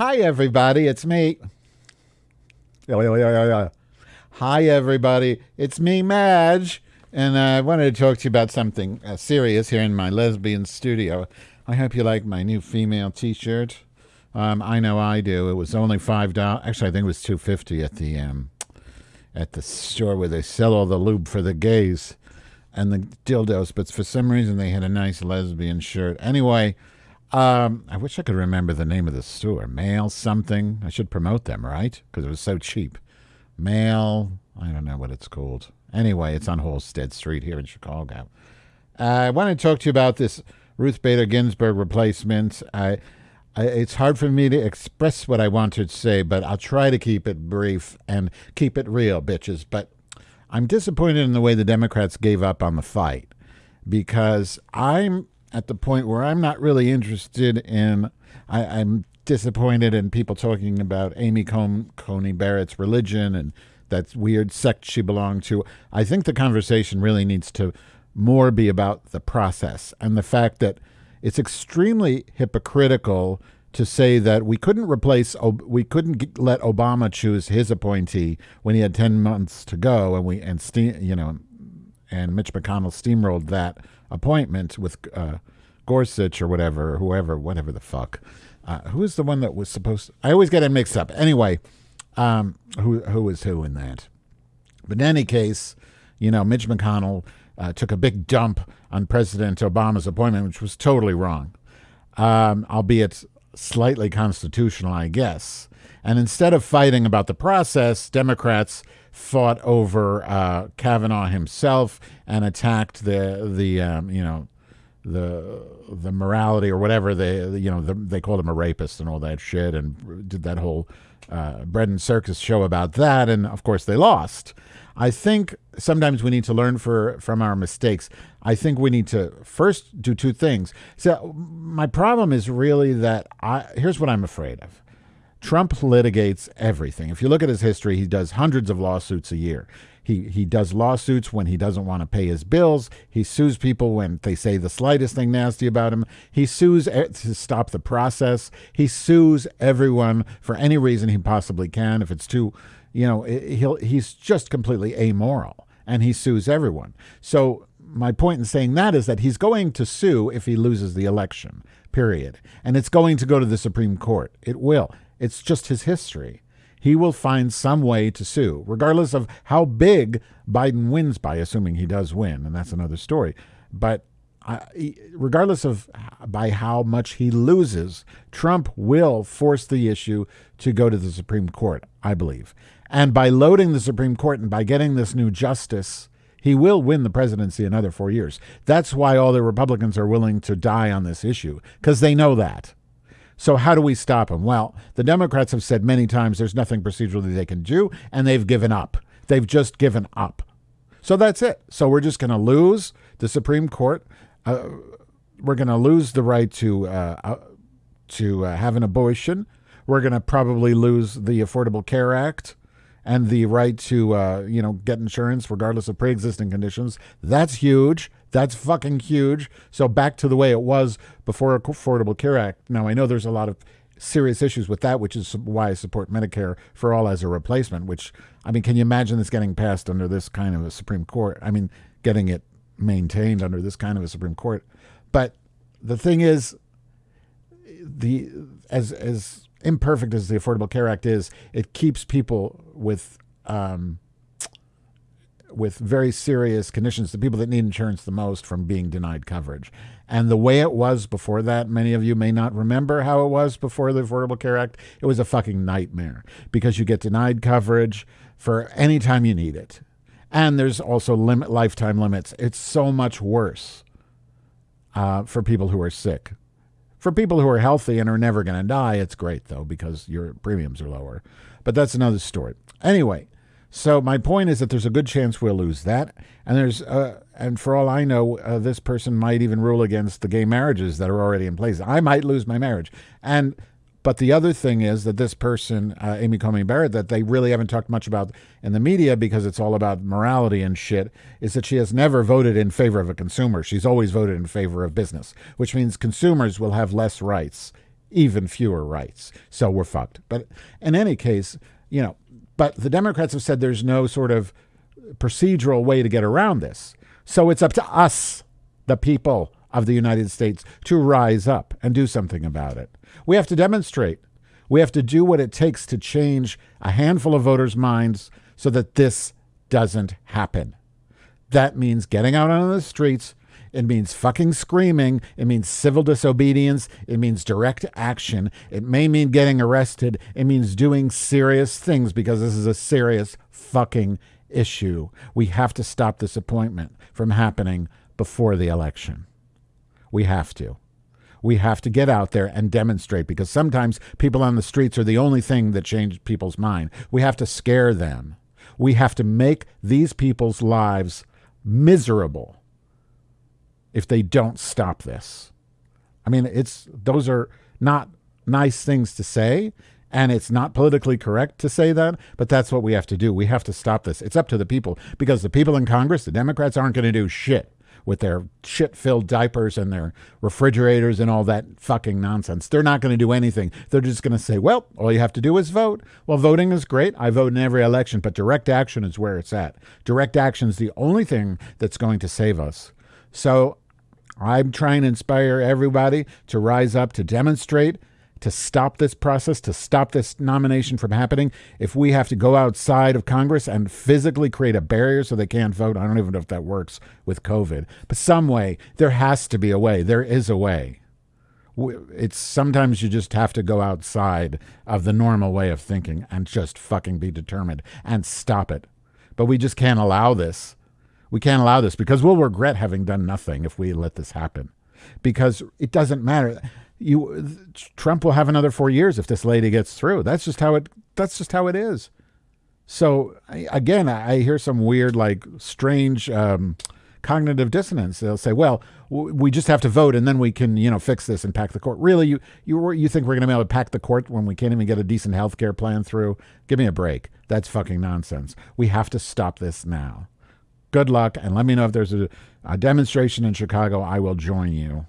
Hi, everybody. It's me. Hi, everybody. It's me, Madge. And I wanted to talk to you about something uh, serious here in my lesbian studio. I hope you like my new female T-shirt. Um, I know I do. It was only five dollars. Actually, I think it was two fifty at the um, at the store where they sell all the lube for the gays and the dildos. But for some reason, they had a nice lesbian shirt. Anyway, um, I wish I could remember the name of the store. Mail something. I should promote them, right? Because it was so cheap. Mail. I don't know what it's called. Anyway, it's on Halsted Street here in Chicago. Uh, I want to talk to you about this Ruth Bader Ginsburg replacement. I, I, it's hard for me to express what I want to say, but I'll try to keep it brief and keep it real, bitches. But I'm disappointed in the way the Democrats gave up on the fight because I'm at the point where I'm not really interested in. I, am disappointed in people talking about Amy Coney Barrett's religion and that weird sect she belonged to. I think the conversation really needs to more be about the process and the fact that it's extremely hypocritical to say that we couldn't replace we couldn't let Obama choose his appointee when he had 10 months to go and we and you know and Mitch McConnell steamrolled that appointment with uh, Gorsuch or whatever, whoever, whatever the fuck. Uh, who is the one that was supposed? To, I always get it mixed up. Anyway, um, who who is who in that? But in any case, you know, Mitch McConnell uh, took a big dump on President Obama's appointment, which was totally wrong, um, albeit slightly constitutional, I guess. And instead of fighting about the process, Democrats fought over uh, Kavanaugh himself and attacked the the um, you know the the morality or whatever they you know the, they called him a rapist and all that shit and did that whole uh, bread and circus show about that and of course they lost. I think sometimes we need to learn for from our mistakes. I think we need to first do two things. So my problem is really that I here's what I'm afraid of. Trump litigates everything. If you look at his history, he does hundreds of lawsuits a year. He, he does lawsuits when he doesn't want to pay his bills. He sues people when they say the slightest thing nasty about him. He sues to stop the process. He sues everyone for any reason he possibly can. If it's too, you know, he'll he's just completely amoral and he sues everyone. So my point in saying that is that he's going to sue if he loses the election. Period. And it's going to go to the Supreme Court. It will. It's just his history. He will find some way to sue, regardless of how big Biden wins by, assuming he does win, and that's another story. But uh, regardless of by how much he loses, Trump will force the issue to go to the Supreme Court, I believe. And by loading the Supreme Court and by getting this new justice, he will win the presidency another four years. That's why all the Republicans are willing to die on this issue, because they know that. So how do we stop him? Well, the Democrats have said many times there's nothing procedurally they can do, and they've given up. They've just given up. So that's it. So we're just going to lose the Supreme Court. Uh, we're going to lose the right to uh, uh, to uh, have an abortion. We're going to probably lose the Affordable Care Act and the right to uh, you know get insurance regardless of pre-existing conditions. That's huge. That's fucking huge. So back to the way it was before Affordable Care Act. Now I know there's a lot of serious issues with that, which is why I support Medicare for all as a replacement. Which I mean, can you imagine this getting passed under this kind of a Supreme Court? I mean, getting it maintained under this kind of a Supreme Court. But the thing is, the as as imperfect as the Affordable Care Act is, it keeps people with um, with very serious conditions, the people that need insurance the most from being denied coverage. And the way it was before that, many of you may not remember how it was before the Affordable Care Act. It was a fucking nightmare because you get denied coverage for any time you need it. And there's also limit lifetime limits. It's so much worse uh, for people who are sick. For people who are healthy and are never going to die, it's great though because your premiums are lower. But that's another story. Anyway, so my point is that there's a good chance we'll lose that, and there's uh, and for all I know, uh, this person might even rule against the gay marriages that are already in place. I might lose my marriage, and but the other thing is that this person, uh, Amy Coney Barrett, that they really haven't talked much about in the media because it's all about morality and shit, is that she has never voted in favor of a consumer. She's always voted in favor of business, which means consumers will have less rights even fewer rights. So we're fucked. But in any case, you know, but the Democrats have said there's no sort of procedural way to get around this. So it's up to us, the people of the United States, to rise up and do something about it. We have to demonstrate. We have to do what it takes to change a handful of voters' minds so that this doesn't happen. That means getting out on the streets. It means fucking screaming. It means civil disobedience. It means direct action. It may mean getting arrested. It means doing serious things because this is a serious fucking issue. We have to stop this appointment from happening before the election. We have to. We have to get out there and demonstrate because sometimes people on the streets are the only thing that change people's mind. We have to scare them. We have to make these people's lives miserable if they don't stop this. I mean, it's those are not nice things to say, and it's not politically correct to say that, but that's what we have to do. We have to stop this. It's up to the people because the people in Congress, the Democrats, aren't going to do shit with their shit filled diapers and their refrigerators and all that fucking nonsense. They're not going to do anything. They're just going to say, well, all you have to do is vote. Well, voting is great. I vote in every election, but direct action is where it's at. Direct action is the only thing that's going to save us. So I'm trying to inspire everybody to rise up, to demonstrate, to stop this process, to stop this nomination from happening, if we have to go outside of Congress and physically create a barrier so they can't vote, I don't even know if that works with COVID, but some way, there has to be a way. There is a way. It's sometimes you just have to go outside of the normal way of thinking and just fucking be determined and stop it. But we just can't allow this. We can't allow this because we'll regret having done nothing if we let this happen. Because it doesn't matter you Trump will have another four years if this lady gets through. That's just how it. That's just how it is. So again, I hear some weird, like strange um, cognitive dissonance. They'll say, "Well, we just have to vote, and then we can, you know, fix this and pack the court." Really, you you you think we're going to be able to pack the court when we can't even get a decent health care plan through? Give me a break. That's fucking nonsense. We have to stop this now. Good luck, and let me know if there's a, a demonstration in Chicago. I will join you.